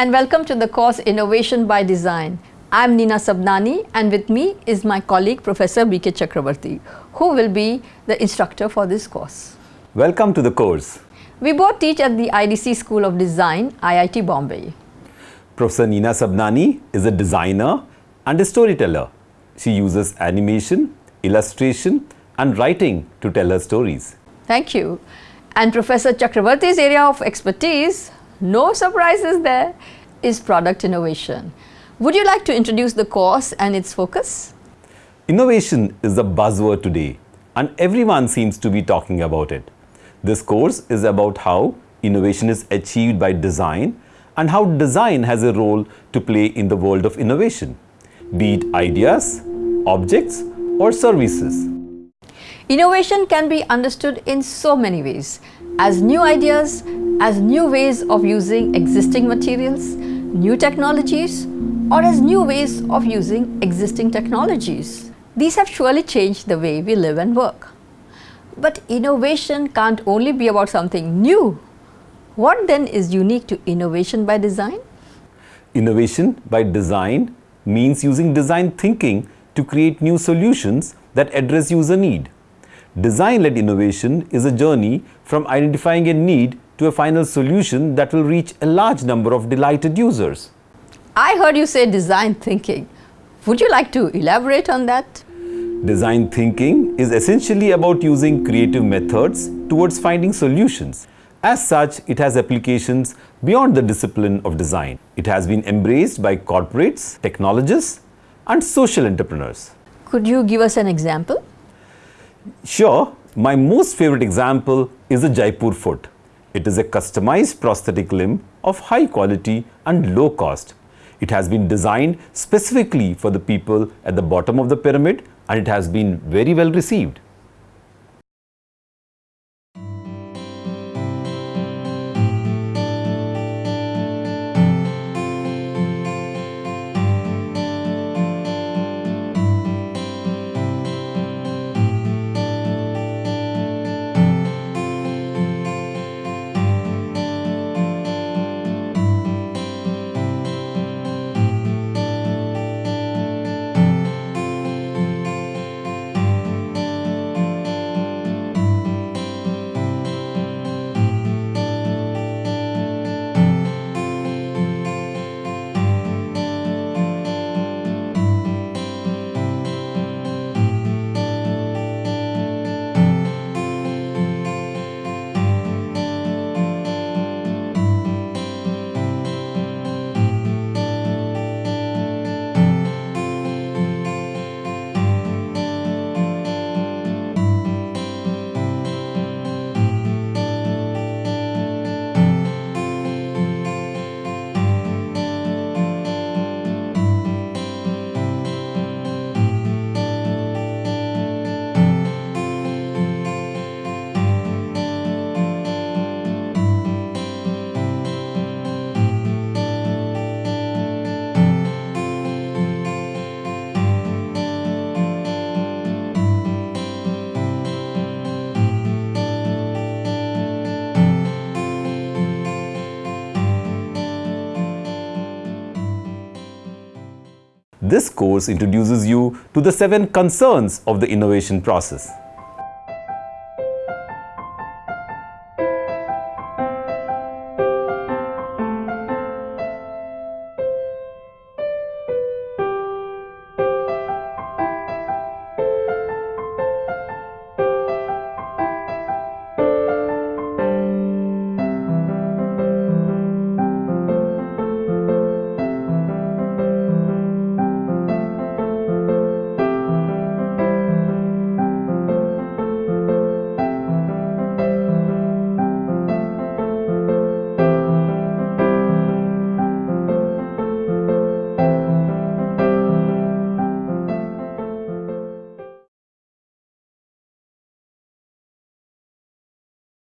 and welcome to the course Innovation by Design. I am Nina Sabnani and with me is my colleague Professor B.K. Chakravarti who will be the instructor for this course. Welcome to the course. We both teach at the IDC School of Design, IIT Bombay. Professor Nina Sabnani is a designer and a storyteller. She uses animation, illustration and writing to tell her stories. Thank you. And Professor Chakravarti's area of expertise no surprises there, is product innovation. Would you like to introduce the course and its focus? Innovation is a buzzword today and everyone seems to be talking about it. This course is about how innovation is achieved by design and how design has a role to play in the world of innovation, be it ideas, objects or services. Innovation can be understood in so many ways as new ideas, as new ways of using existing materials, new technologies, or as new ways of using existing technologies. These have surely changed the way we live and work. But innovation can't only be about something new. What then is unique to innovation by design? Innovation by design means using design thinking to create new solutions that address user need. Design-led innovation is a journey from identifying a need to a final solution that will reach a large number of delighted users. I heard you say design thinking. Would you like to elaborate on that? Design thinking is essentially about using creative methods towards finding solutions. As such, it has applications beyond the discipline of design. It has been embraced by corporates, technologists and social entrepreneurs. Could you give us an example? Sure, my most favorite example is the Jaipur foot. It is a customized prosthetic limb of high quality and low cost. It has been designed specifically for the people at the bottom of the pyramid and it has been very well received. This course introduces you to the seven concerns of the innovation process.